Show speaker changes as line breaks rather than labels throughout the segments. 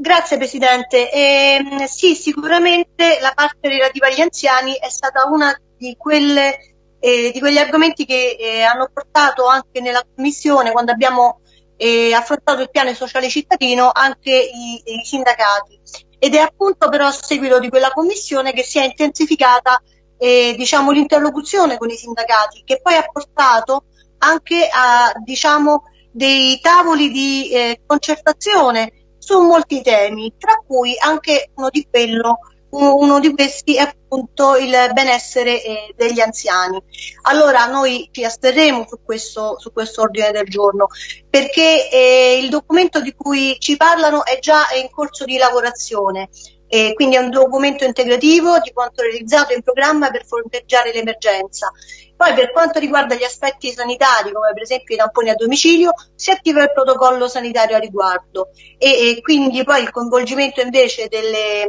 Grazie Presidente. Eh, sì, sicuramente la parte relativa agli anziani è stata una di, eh, di quegli argomenti che eh, hanno portato anche nella Commissione, quando abbiamo eh, affrontato il piano sociale cittadino, anche i, i, sindacati. Ed è appunto però a seguito di quella Commissione che si è intensificata eh, diciamo, l'interlocuzione con i sindacati, che poi ha portato anche a diciamo, dei tavoli di eh, concertazione su molti temi, tra cui anche uno di, quello, uno di questi è appunto il benessere eh, degli anziani. Allora noi ci asterremo su questo, su questo ordine del giorno perché eh, il documento di cui ci parlano è già in corso di lavorazione e quindi è un documento integrativo di quanto realizzato in programma per fronteggiare l'emergenza. Poi per quanto riguarda gli aspetti sanitari, come per esempio i tamponi a domicilio, si attiva il protocollo sanitario a riguardo e, e quindi poi il coinvolgimento invece delle,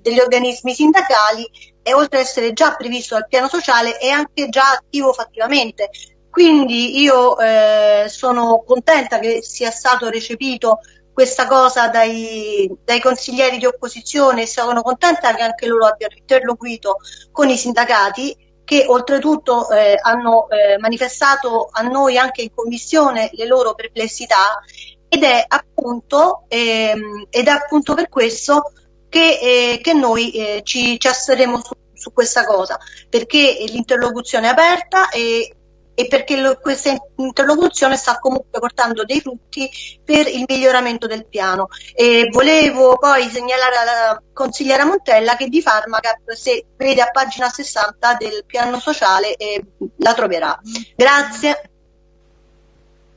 degli organismi sindacali è oltre ad essere già previsto dal piano sociale è anche già attivo fattivamente. Quindi io eh, sono contenta che sia stato recepito questa cosa dai, dai, consiglieri di opposizione e sono contenta che anche loro abbiano interloquito con i sindacati che oltretutto eh, hanno eh, manifestato a noi anche in commissione le loro perplessità ed è appunto, ehm, ed è appunto per questo che, eh, che noi eh, ci, ci asseremo su, su, questa cosa, perché l'interlocuzione è aperta e e perché lo, questa interlocuzione sta comunque portando dei frutti per il miglioramento del piano. E volevo poi segnalare alla consigliera Montella che di Farmacap, se vede a pagina 60 del piano sociale, eh, la troverà. Grazie.